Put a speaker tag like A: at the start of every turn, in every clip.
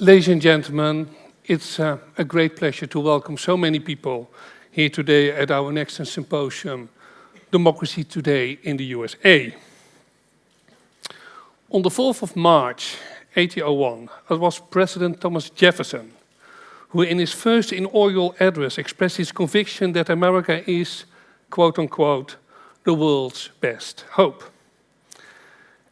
A: Ladies and gentlemen, it's uh, a great pleasure to welcome so many people here today at our next symposium, Democracy Today in the USA. On the 4th of March 1801, it was President Thomas Jefferson who in his first inaugural address expressed his conviction that America is, quote unquote, the world's best hope.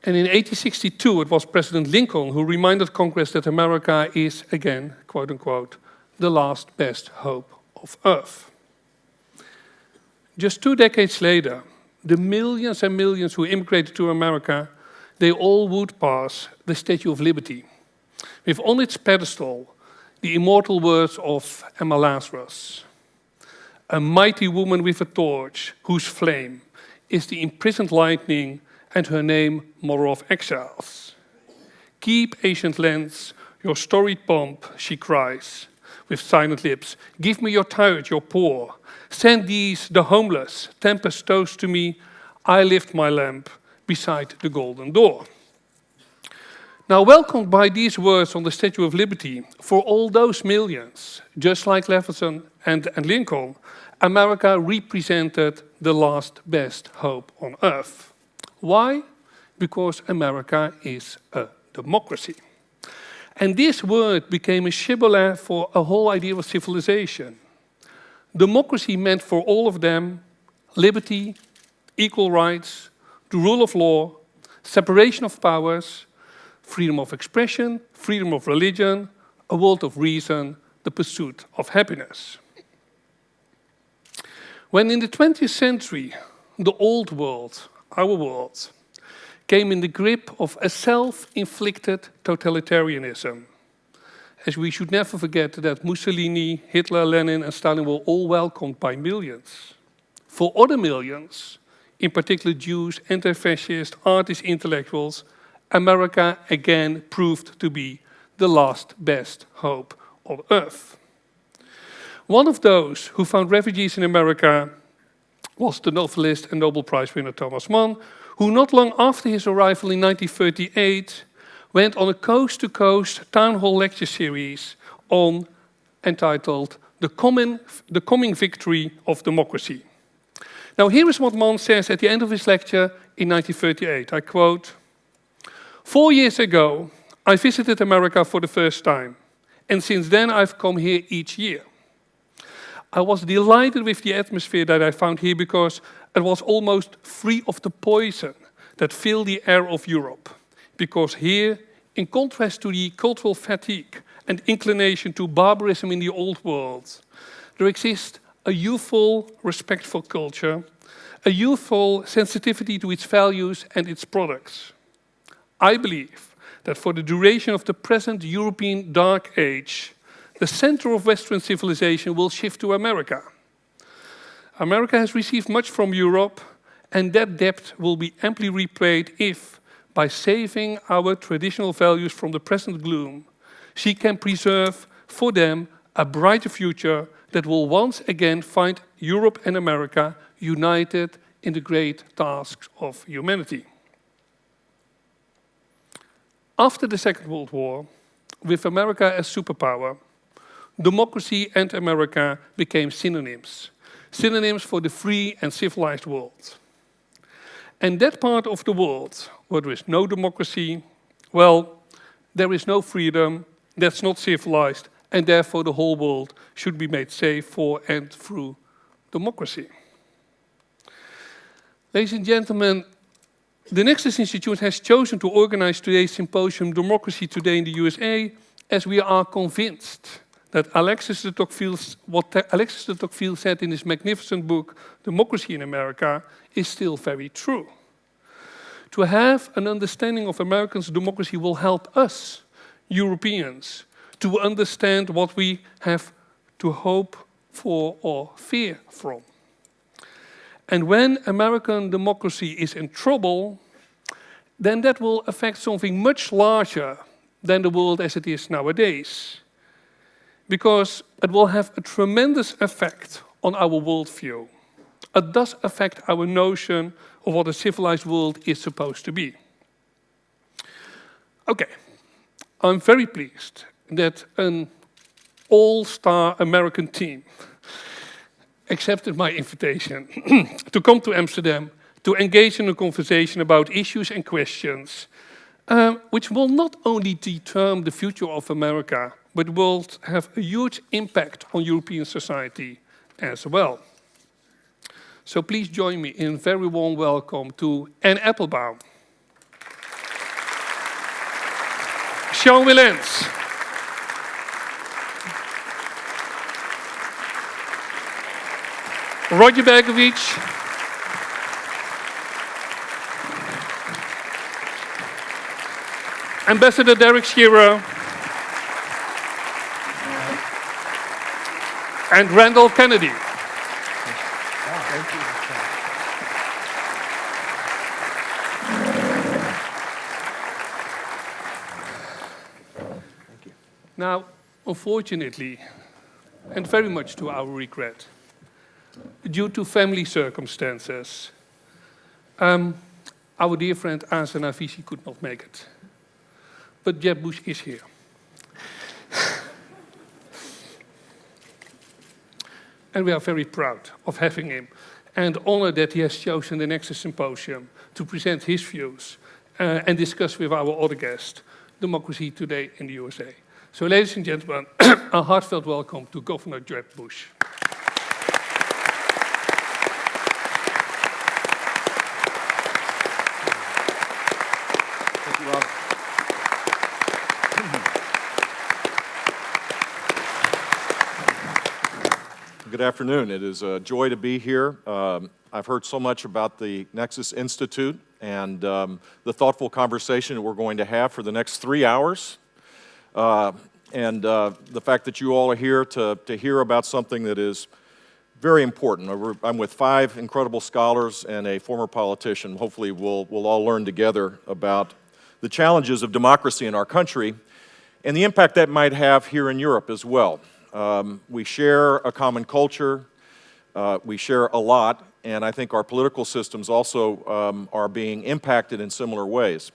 A: And in 1862, it was President Lincoln who reminded Congress that America is, again, quote unquote, the last best hope of Earth. Just two decades later, the millions and millions who immigrated to America, they all would pass the Statue of Liberty, with on its pedestal the immortal words of Emma Lazarus. A mighty woman with a torch, whose flame is the imprisoned lightning and her name Mother of Exiles. Keep, ancient lands, your storied pomp, she cries, with silent lips. Give me your tired, your poor. Send these, the homeless, tempest toast to me. I lift my lamp beside the golden door. Now, welcomed by these words on the Statue of Liberty, for all those millions, just like Jefferson and, and Lincoln, America represented the last best hope on earth. Why? Because America is a democracy. And this word became a shibboleth for a whole idea of civilization. Democracy meant for all of them liberty, equal rights, the rule of law, separation of powers, freedom of expression, freedom of religion, a world of reason, the pursuit of happiness. When in the 20th century, the old world, our world, came in the grip of a self-inflicted totalitarianism, as we should never forget that Mussolini, Hitler, Lenin and Stalin were all welcomed by millions. For other millions, in particular Jews, anti-fascist, artists, intellectuals, America again proved to be the last best hope on earth. One of those who found refugees in America was the novelist and Nobel Prize winner Thomas Mann, who not long after his arrival in 1938 went on a coast-to-coast -coast town hall lecture series on entitled the Coming, the Coming Victory of Democracy. Now here is what Mann says at the end of his lecture in 1938. I quote, Four years ago, I visited America for the first time, and since then I've come here each year. I was delighted with the atmosphere that I found here because it was almost free of the poison that filled the air of Europe. Because here, in contrast to the cultural fatigue and inclination to barbarism in the old world, there exists a youthful, respectful culture, a youthful sensitivity to its values and its products. I believe that for the duration of the present European Dark Age, the center of Western civilization will shift to America. America has received much from Europe, and that debt will be amply repaid if, by saving our traditional values from the present gloom, she can preserve for them a brighter future that will once again find Europe and America united in the great tasks of humanity. After the Second World War, with America as superpower, democracy and America became synonyms. Synonyms for the free and civilized world. And that part of the world where there is no democracy, well, there is no freedom, that's not civilized, and therefore the whole world should be made safe for and through democracy. Ladies and gentlemen, the Nexus Institute has chosen to organize today's symposium, Democracy Today in the USA, as we are convinced that Alexis de Tocqueville, what Alexis de Tocqueville said in his magnificent book, Democracy in America, is still very true. To have an understanding of Americans' democracy will help us, Europeans, to understand what we have to hope for or fear from. And when American democracy is in trouble, then that will affect something much larger than the world as it is nowadays. Because it will have a tremendous effect on our worldview. It does affect our notion of what a civilized world is supposed to be. Okay, I'm very pleased that an all-star American team accepted my invitation to come to Amsterdam to engage in a conversation about issues and questions um, which will not only determine the future of America, but will have a huge impact on European society as well. So please join me in a very warm welcome to Anne Applebaum, Sean Wilentz, Roger Berkowitz, Ambassador Derek Shearer, and Randall Kennedy. Now, unfortunately, and very much to our regret, due to family circumstances, um, our dear friend Asen Avisi could not make it. But Jeb Bush is here. And we are very proud of having him and honored that he has chosen the Nexus Symposium to present his views uh, and discuss with our other guest, democracy today in the USA. So ladies and gentlemen, a heartfelt welcome to Governor Jeb Bush.
B: Thank you, Rob. Good afternoon. It is a joy to be here. Um, I've heard so much about the Nexus Institute and um, the thoughtful conversation that we're going to have for the next three hours. Uh, and uh, the fact that you all are here to, to hear about something that is very important. I'm with five incredible scholars and a former politician. Hopefully we'll, we'll all learn together about the challenges of democracy in our country and the impact that might have here in Europe as well. Um, we share a common culture, uh, we share a lot, and I think our political systems also um, are being impacted in similar ways.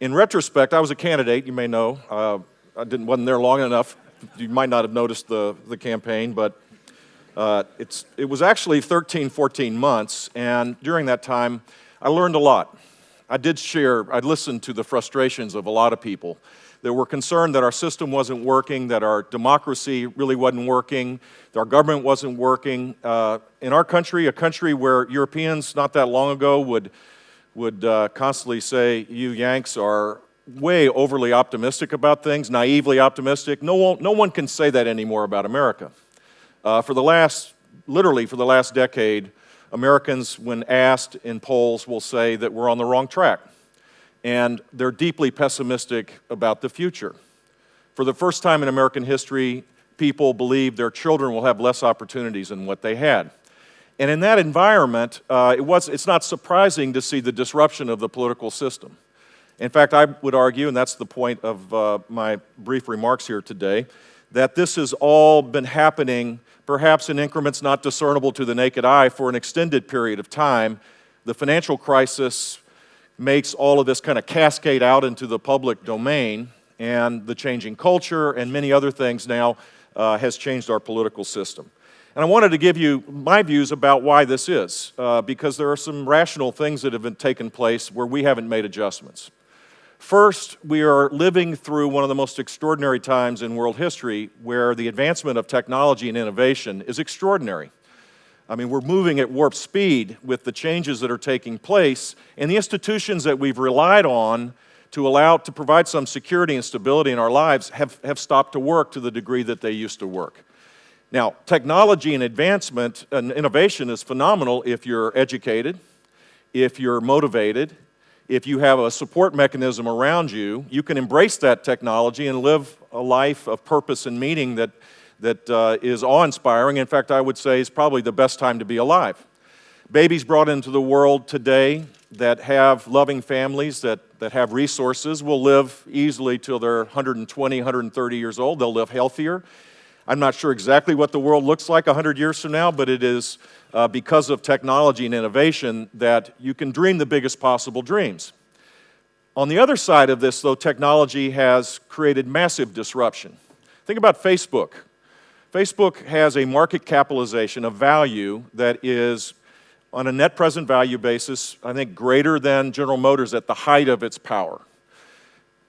B: In retrospect, I was a candidate, you may know. Uh, I didn't, wasn't there long enough. You might not have noticed the, the campaign, but uh, it's, it was actually 13, 14 months, and during that time, I learned a lot. I did share, I listened to the frustrations of a lot of people that were concerned that our system wasn't working, that our democracy really wasn't working, that our government wasn't working. Uh, in our country, a country where Europeans not that long ago would, would uh, constantly say, you Yanks are way overly optimistic about things, naively optimistic. No one, no one can say that anymore about America. Uh, for the last, literally for the last decade, Americans, when asked in polls, will say that we're on the wrong track and they're deeply pessimistic about the future. For the first time in American history, people believe their children will have less opportunities than what they had. And in that environment, uh, it was, it's not surprising to see the disruption of the political system. In fact, I would argue, and that's the point of uh, my brief remarks here today, that this has all been happening perhaps in increments not discernible to the naked eye for an extended period of time. The financial crisis makes all of this kind of cascade out into the public domain, and the changing culture and many other things now uh, has changed our political system. And I wanted to give you my views about why this is, uh, because there are some rational things that have been taken place where we haven't made adjustments. First, we are living through one of the most extraordinary times in world history where the advancement of technology and innovation is extraordinary. I mean, we're moving at warp speed with the changes that are taking place, and the institutions that we've relied on to allow, to provide some security and stability in our lives have, have stopped to work to the degree that they used to work. Now, technology and advancement and innovation is phenomenal if you're educated, if you're motivated, if you have a support mechanism around you, you can embrace that technology and live a life of purpose and meaning that that uh, is awe-inspiring. In fact, I would say is probably the best time to be alive. Babies brought into the world today that have loving families, that, that have resources, will live easily till they're 120, 130 years old. They'll live healthier. I'm not sure exactly what the world looks like 100 years from now, but it is uh, because of technology and innovation that you can dream the biggest possible dreams. On the other side of this, though, technology has created massive disruption. Think about Facebook. Facebook has a market capitalization, a value that is, on a net present value basis, I think greater than General Motors at the height of its power.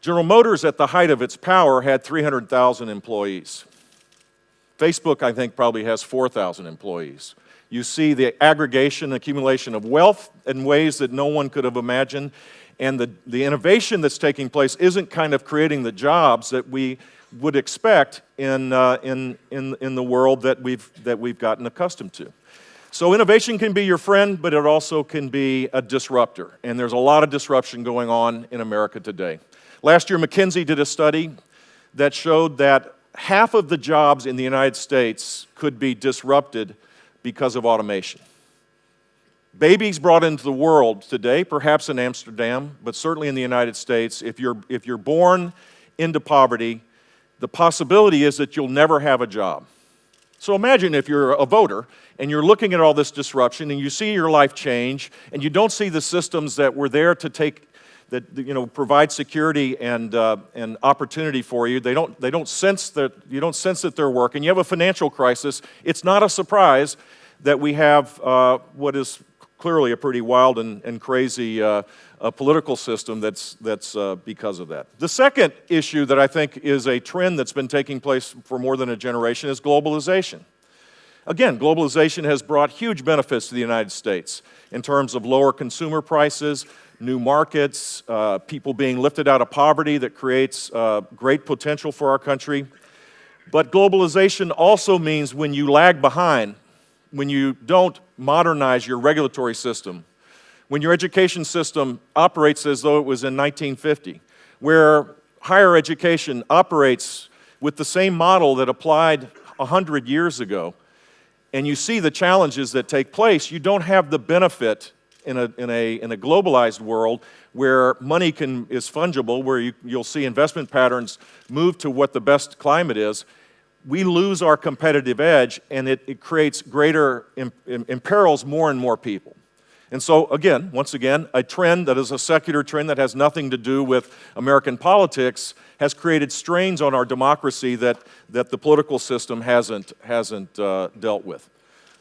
B: General Motors, at the height of its power, had 300,000 employees. Facebook, I think, probably has 4,000 employees. You see the aggregation, accumulation of wealth in ways that no one could have imagined. And the, the innovation that's taking place isn't kind of creating the jobs that we would expect in, uh, in, in, in the world that we've, that we've gotten accustomed to. So innovation can be your friend, but it also can be a disruptor. And there's a lot of disruption going on in America today. Last year, McKinsey did a study that showed that half of the jobs in the United States could be disrupted because of automation. Babies brought into the world today, perhaps in Amsterdam, but certainly in the United States, if you're, if you're born into poverty, the possibility is that you'll never have a job. So imagine if you're a voter and you're looking at all this disruption and you see your life change and you don't see the systems that were there to take that you know provide security and uh, and opportunity for you. They don't they don't sense that you don't sense that they're working. You have a financial crisis. It's not a surprise that we have uh, what is clearly a pretty wild and, and crazy uh, political system that's, that's uh, because of that. The second issue that I think is a trend that's been taking place for more than a generation is globalization. Again, globalization has brought huge benefits to the United States in terms of lower consumer prices, new markets, uh, people being lifted out of poverty that creates uh, great potential for our country. But globalization also means when you lag behind, when you don't modernize your regulatory system, when your education system operates as though it was in 1950, where higher education operates with the same model that applied 100 years ago, and you see the challenges that take place, you don't have the benefit in a, in a, in a globalized world where money can, is fungible, where you, you'll see investment patterns move to what the best climate is, we lose our competitive edge and it, it creates greater, imperils more and more people. And so, again, once again, a trend that is a secular trend that has nothing to do with American politics has created strains on our democracy that, that the political system hasn't, hasn't uh, dealt with.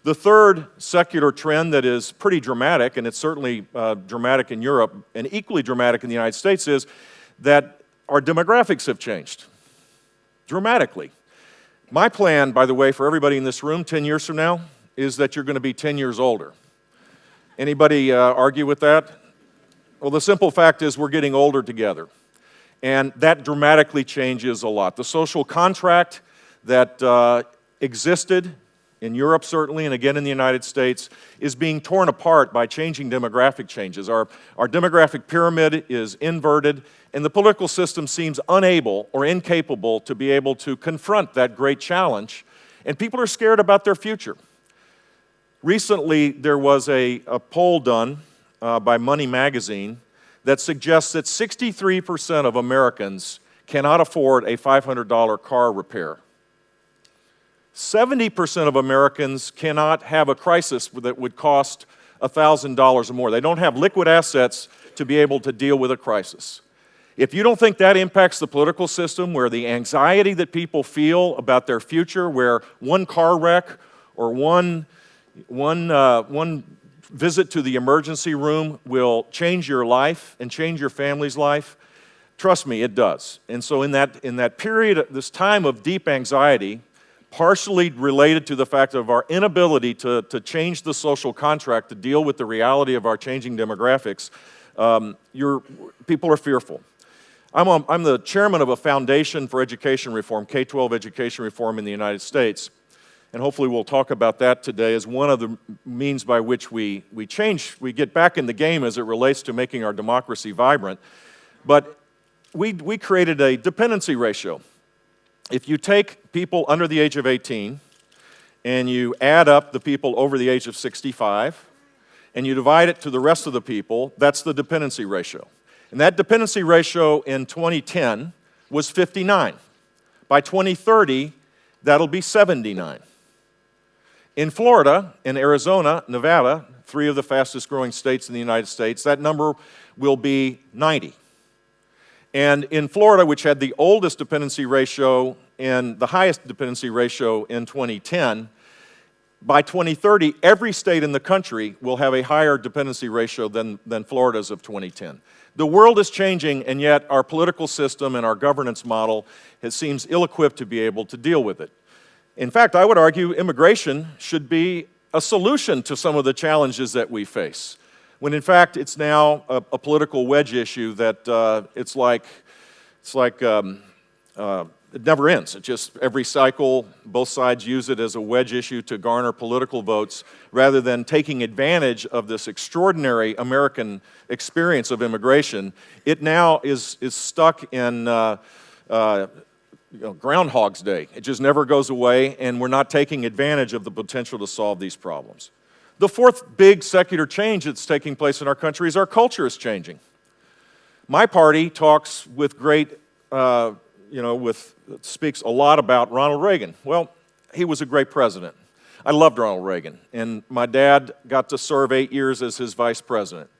B: The third secular trend that is pretty dramatic, and it's certainly uh, dramatic in Europe and equally dramatic in the United States, is that our demographics have changed dramatically. My plan, by the way, for everybody in this room 10 years from now is that you're going to be 10 years older. Anybody uh, argue with that? Well, the simple fact is we're getting older together. And that dramatically changes a lot. The social contract that uh, existed in Europe certainly, and again in the United States, is being torn apart by changing demographic changes. Our, our demographic pyramid is inverted, and the political system seems unable or incapable to be able to confront that great challenge, and people are scared about their future. Recently, there was a, a poll done uh, by Money Magazine that suggests that 63% of Americans cannot afford a $500 car repair. 70% of Americans cannot have a crisis that would cost $1,000 or more. They don't have liquid assets to be able to deal with a crisis. If you don't think that impacts the political system, where the anxiety that people feel about their future, where one car wreck or one, one, uh, one visit to the emergency room will change your life and change your family's life, trust me, it does. And so, in that, in that period, this time of deep anxiety, partially related to the fact of our inability to, to change the social contract to deal with the reality of our changing demographics, um, people are fearful. I'm, a, I'm the chairman of a foundation for education reform, K 12 education reform in the United States. And hopefully, we'll talk about that today as one of the means by which we, we change, we get back in the game as it relates to making our democracy vibrant. But we, we created a dependency ratio if you take people under the age of 18 and you add up the people over the age of 65 and you divide it to the rest of the people, that's the dependency ratio. And that dependency ratio in 2010 was 59. By 2030, that'll be 79. In Florida, in Arizona, Nevada, three of the fastest growing states in the United States, that number will be 90. And in Florida, which had the oldest dependency ratio and the highest dependency ratio in 2010, by 2030, every state in the country will have a higher dependency ratio than, than Florida's of 2010. The world is changing, and yet our political system and our governance model has, seems ill-equipped to be able to deal with it. In fact, I would argue immigration should be a solution to some of the challenges that we face, when in fact it's now a, a political wedge issue that uh, it's like, it's like um, uh, it never ends. It just, every cycle, both sides use it as a wedge issue to garner political votes rather than taking advantage of this extraordinary American experience of immigration. It now is, is stuck in uh, uh, you know, Groundhog's Day. It just never goes away, and we're not taking advantage of the potential to solve these problems. The fourth big secular change that's taking place in our country is our culture is changing. My party talks with great uh, you know, with, speaks a lot about Ronald Reagan. Well, he was a great president. I loved Ronald Reagan, and my dad got to serve eight years as his vice president.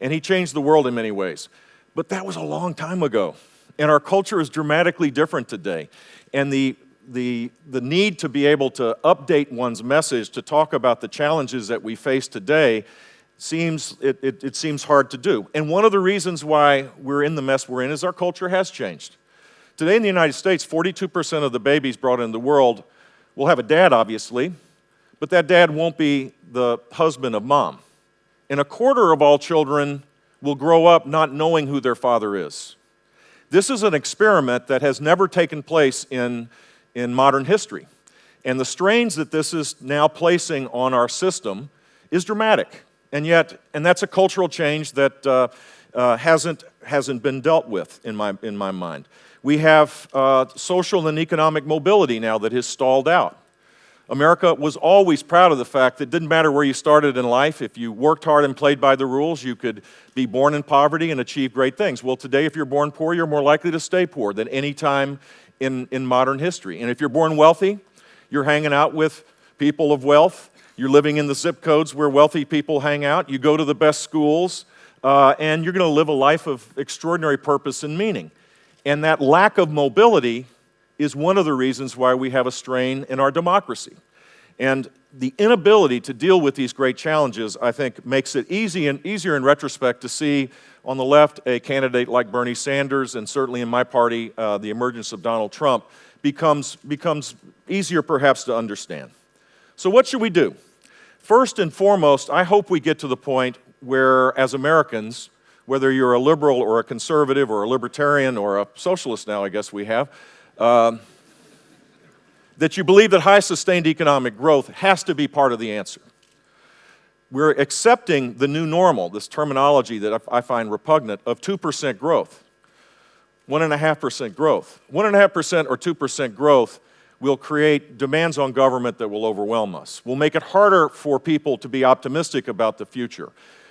B: And he changed the world in many ways. But that was a long time ago. And our culture is dramatically different today. And the, the, the need to be able to update one's message to talk about the challenges that we face today seems, it, it, it seems hard to do. And one of the reasons why we're in the mess we're in is our culture has changed. Today in the United States, 42% of the babies brought into the world will have a dad, obviously, but that dad won't be the husband of mom. And a quarter of all children will grow up not knowing who their father is. This is an experiment that has never taken place in, in modern history. And the strains that this is now placing on our system is dramatic. And yet, and that's a cultural change that uh, uh, hasn't, hasn't been dealt with in my, in my mind. We have uh, social and economic mobility now that has stalled out. America was always proud of the fact that it didn't matter where you started in life, if you worked hard and played by the rules, you could be born in poverty and achieve great things. Well, today, if you're born poor, you're more likely to stay poor than any time in, in modern history. And if you're born wealthy, you're hanging out with people of wealth, you're living in the zip codes where wealthy people hang out, you go to the best schools, uh, and you're going to live a life of extraordinary purpose and meaning. And that lack of mobility is one of the reasons why we have a strain in our democracy. And the inability to deal with these great challenges, I think, makes it easy and easier in retrospect to see on the left a candidate like Bernie Sanders, and certainly in my party, uh, the emergence of Donald Trump, becomes, becomes easier perhaps to understand. So, what should we do? First and foremost, I hope we get to the point where, as Americans, whether you're a liberal or a conservative or a libertarian or a socialist now, I guess we have, um, that you believe that high sustained economic growth has to be part of the answer. We're accepting the new normal, this terminology that I find repugnant, of 2% growth, 1.5% growth. 1.5% or 2% growth will create demands on government that will overwhelm us, will make it harder for people to be optimistic about the future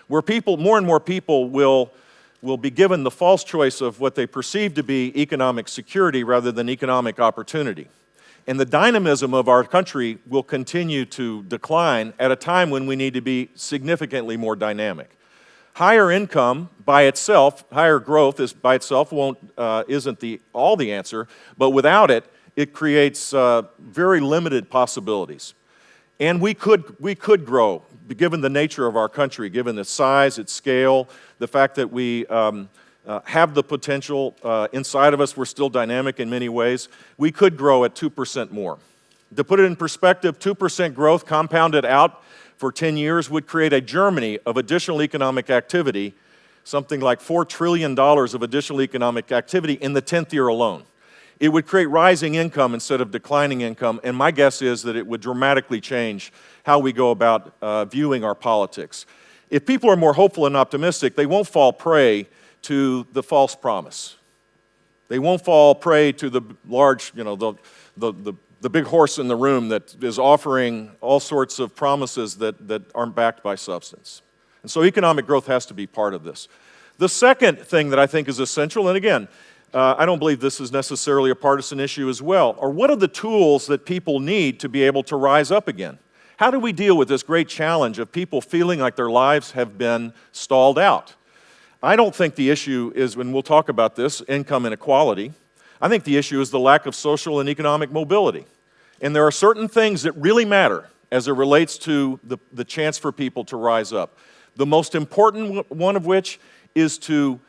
B: where people, more and more people will, will be given the false choice of what they perceive to be economic security rather than economic opportunity. And the dynamism of our country will continue to decline at a time when we need to be significantly more dynamic. Higher income by itself, higher growth is by itself won't, uh, isn't the, all the answer, but without it, it creates uh, very limited possibilities. And we could, we could grow given the nature of our country, given the size, its scale, the fact that we um, uh, have the potential uh, inside of us, we're still dynamic in many ways, we could grow at 2% more. To put it in perspective, 2% growth compounded out for 10 years would create a Germany of additional economic activity, something like $4 trillion of additional economic activity in the 10th year alone. It would create rising income instead of declining income, and my guess is that it would dramatically change how we go about uh, viewing our politics. If people are more hopeful and optimistic, they won't fall prey to the false promise. They won't fall prey to the large, you know, the, the, the, the big horse in the room that is offering all sorts of promises that, that aren't backed by substance. And so economic growth has to be part of this. The second thing that I think is essential, and again, uh, I don't believe this is necessarily a partisan issue as well, are what are the tools that people need to be able to rise up again? How do we deal with this great challenge of people feeling like their lives have been stalled out? I don't think the issue is, when we'll talk about this, income inequality. I think the issue is the lack of social and economic mobility. And there are certain things that really matter as it relates to the, the chance for people to rise up. The most important one of which is to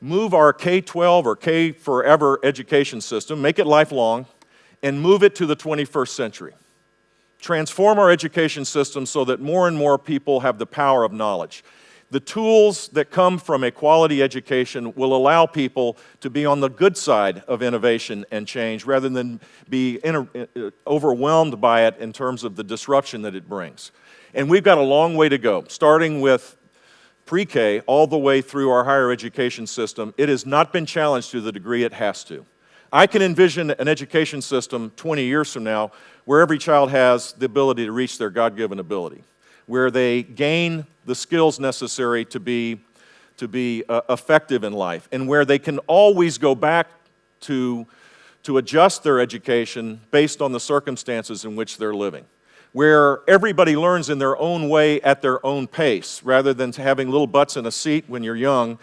B: move our K 12 or K forever education system, make it lifelong, and move it to the 21st century. Transform our education system so that more and more people have the power of knowledge. The tools that come from a quality education will allow people to be on the good side of innovation and change rather than be uh, overwhelmed by it in terms of the disruption that it brings. And we've got a long way to go, starting with pre-K all the way through our higher education system. It has not been challenged to the degree it has to. I can envision an education system 20 years from now where every child has the ability to reach their God-given ability where they gain the skills necessary to be, to be uh, effective in life, and where they can always go back to, to adjust their education based on the circumstances in which they're living. Where everybody learns in their own way at their own pace, rather than having little butts in a seat when you're young,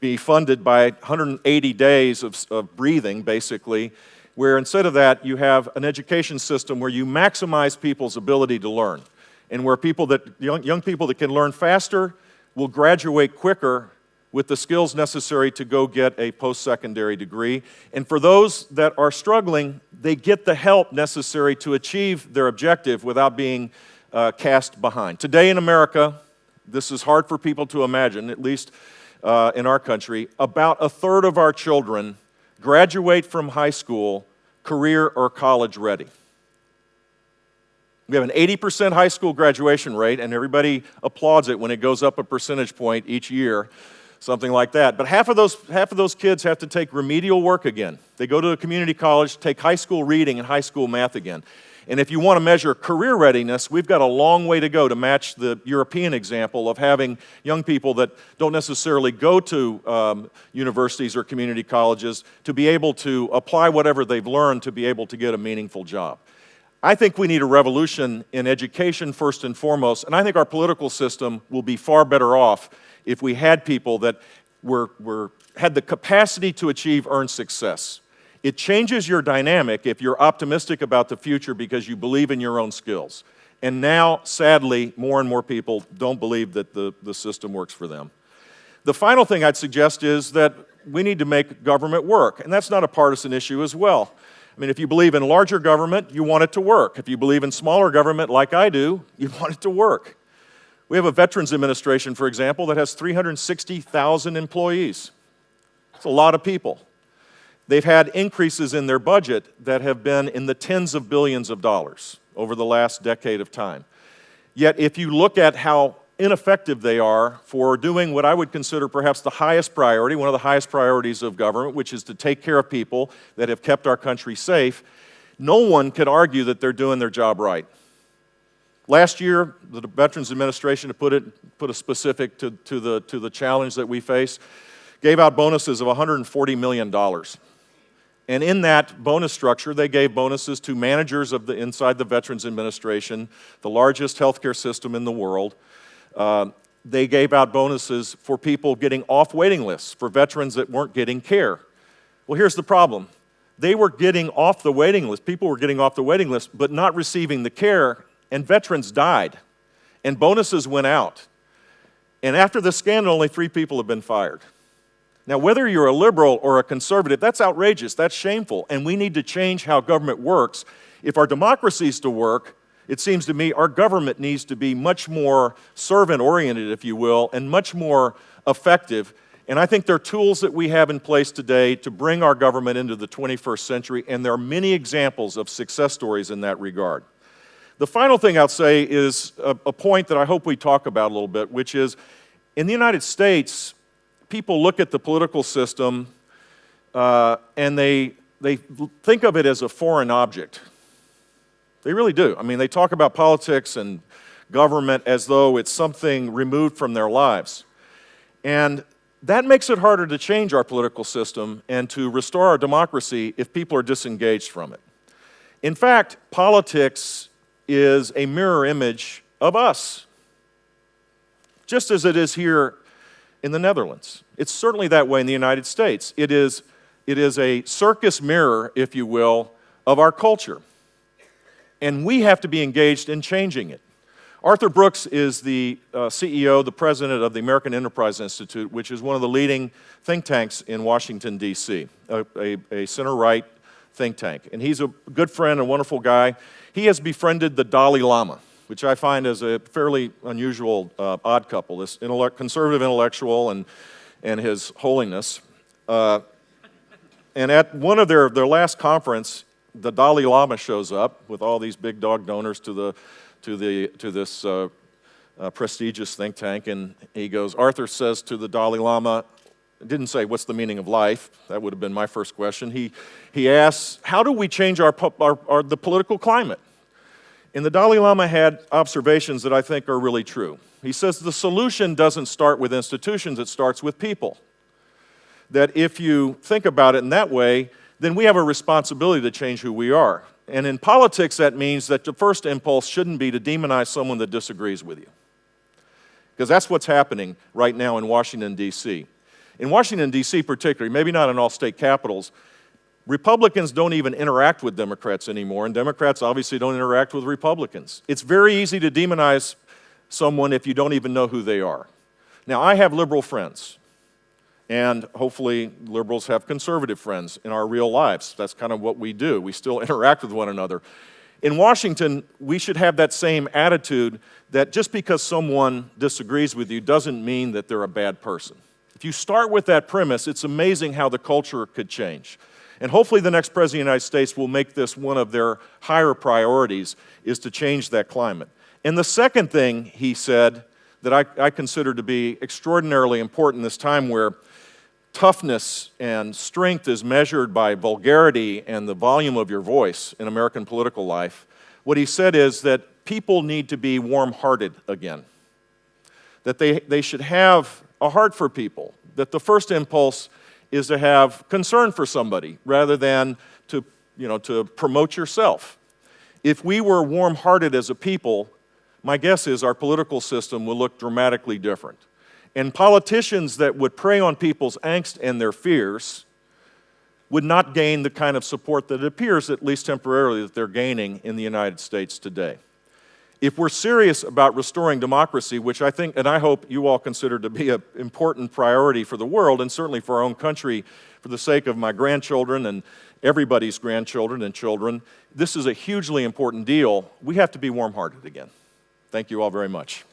B: be funded by 180 days of, of breathing, basically, where instead of that, you have an education system where you maximize people's ability to learn and where people that, young, young people that can learn faster will graduate quicker with the skills necessary to go get a post secondary degree. And for those that are struggling, they get the help necessary to achieve their objective without being uh, cast behind. Today in America, this is hard for people to imagine, at least uh, in our country, about a third of our children graduate from high school career or college ready. We have an 80% high school graduation rate, and everybody applauds it when it goes up a percentage point each year, something like that. But half of those, half of those kids have to take remedial work again. They go to a community college, take high school reading and high school math again. And if you want to measure career readiness, we've got a long way to go to match the European example of having young people that don't necessarily go to um, universities or community colleges to be able to apply whatever they've learned to be able to get a meaningful job. I think we need a revolution in education first and foremost, and I think our political system will be far better off if we had people that were, were, had the capacity to achieve earned success. It changes your dynamic if you're optimistic about the future because you believe in your own skills. And now, sadly, more and more people don't believe that the, the system works for them. The final thing I'd suggest is that we need to make government work, and that's not a partisan issue as well. I mean, if you believe in larger government, you want it to work. If you believe in smaller government, like I do, you want it to work. We have a Veterans Administration, for example, that has 360,000 employees. It's a lot of people. They've had increases in their budget that have been in the tens of billions of dollars over the last decade of time. Yet, if you look at how ineffective they are for doing what I would consider perhaps the highest priority, one of the highest priorities of government, which is to take care of people that have kept our country safe, no one could argue that they're doing their job right. Last year, the Veterans Administration, to put, it, put a specific to, to, the, to the challenge that we face, gave out bonuses of $140 million. And in that bonus structure, they gave bonuses to managers of the, inside the Veterans Administration, the largest healthcare system in the world, uh, they gave out bonuses for people getting off waiting lists, for veterans that weren't getting care. Well, here's the problem. They were getting off the waiting list, people were getting off the waiting list, but not receiving the care, and veterans died. And bonuses went out. And after the scandal, only three people have been fired. Now, whether you're a liberal or a conservative, that's outrageous, that's shameful, and we need to change how government works. If our democracy is to work, it seems to me our government needs to be much more servant oriented, if you will, and much more effective. And I think there are tools that we have in place today to bring our government into the 21st century, and there are many examples of success stories in that regard. The final thing I'll say is a, a point that I hope we talk about a little bit, which is in the United States, people look at the political system uh, and they, they think of it as a foreign object. They really do. I mean, they talk about politics and government as though it's something removed from their lives. And that makes it harder to change our political system and to restore our democracy if people are disengaged from it. In fact, politics is a mirror image of us. Just as it is here in the Netherlands. It's certainly that way in the United States. It is, it is a circus mirror, if you will, of our culture. And we have to be engaged in changing it. Arthur Brooks is the uh, CEO, the president of the American Enterprise Institute, which is one of the leading think tanks in Washington, D.C., a, a, a center right think tank. And he's a good friend, a wonderful guy. He has befriended the Dalai Lama, which I find is a fairly unusual uh, odd couple, this intellect, conservative intellectual and, and his holiness. Uh, and at one of their, their last conference, the Dalai Lama shows up with all these big dog donors to, the, to, the, to this uh, uh, prestigious think tank, and he goes, Arthur says to the Dalai Lama, didn't say, what's the meaning of life? That would have been my first question. He, he asks, how do we change our, our, our, the political climate? And the Dalai Lama had observations that I think are really true. He says the solution doesn't start with institutions, it starts with people. That if you think about it in that way, then we have a responsibility to change who we are. And in politics, that means that the first impulse shouldn't be to demonize someone that disagrees with you. Because that's what's happening right now in Washington, D.C. In Washington, D.C., particularly, maybe not in all state capitals, Republicans don't even interact with Democrats anymore, and Democrats obviously don't interact with Republicans. It's very easy to demonize someone if you don't even know who they are. Now, I have liberal friends. And hopefully, liberals have conservative friends in our real lives. That's kind of what we do. We still interact with one another. In Washington, we should have that same attitude that just because someone disagrees with you doesn't mean that they're a bad person. If you start with that premise, it's amazing how the culture could change. And hopefully the next President of the United States will make this one of their higher priorities, is to change that climate. And the second thing he said that I, I consider to be extraordinarily important this time where toughness and strength is measured by vulgarity and the volume of your voice in American political life, what he said is that people need to be warm hearted again. That they, they should have a heart for people. That the first impulse is to have concern for somebody rather than to, you know, to promote yourself. If we were warm hearted as a people, my guess is our political system would look dramatically different. And politicians that would prey on people's angst and their fears would not gain the kind of support that it appears, at least temporarily, that they're gaining in the United States today. If we're serious about restoring democracy, which I think and I hope you all consider to be an important priority for the world and certainly for our own country, for the sake of my grandchildren and everybody's grandchildren and children, this is a hugely important deal. We have to be warm hearted again. Thank you all very much.